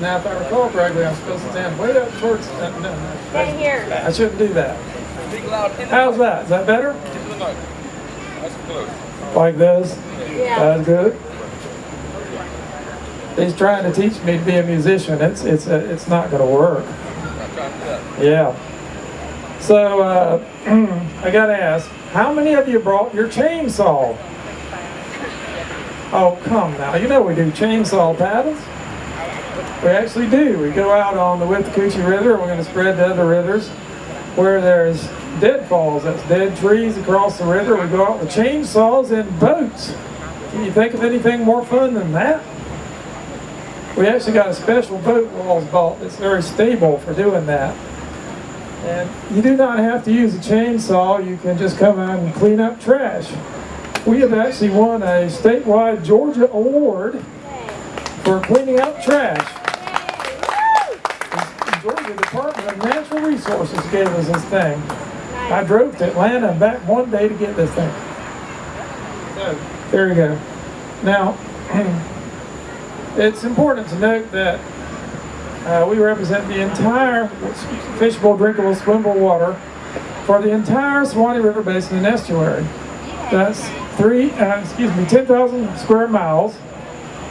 Now, if I recall correctly, I'm supposed to stand way up towards, uh, no, no, Right here. I shouldn't do that. Speak loud in the How's that? Is that better? Into the mic. That's close. Like this? Yeah. That's good. He's trying to teach me to be a musician. It's, it's, uh, it's not gonna work. I'm trying to do that. Yeah. So, uh, I gotta ask, how many of you brought your chainsaw? Oh, come now. You know we do chainsaw paddles. We actually do. We go out on the Withlacoochee River. and We're going to spread to other rivers where there's deadfalls. That's dead trees across the river. We go out with chainsaws and boats. Can you think of anything more fun than that? We actually got a special boat WWALS bought that's very stable for doing that. And you do not have to use a chainsaw. You can just come out and clean up trash. We have actually won a statewide Georgia award for cleaning up trash. The Georgia Department of Natural Resources gave us this thing. I drove to Atlanta back one day to get this thing. There you go. Now, it's important to note that uh, we represent the entire fishable, drinkable, swimmable water for the entire Suwannee River Basin and estuary. That's three, uh, excuse me, 10,000 square miles.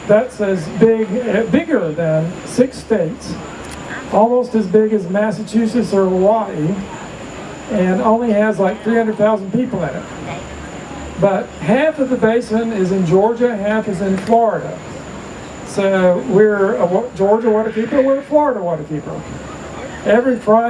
That's as big, uh, bigger than six states, almost as big as Massachusetts or Hawaii, and only has like 300,000 people in it. But half of the basin is in Georgia, half is in Florida. So we're a Georgia waterkeeper, we're a Florida waterkeeper. Every Friday.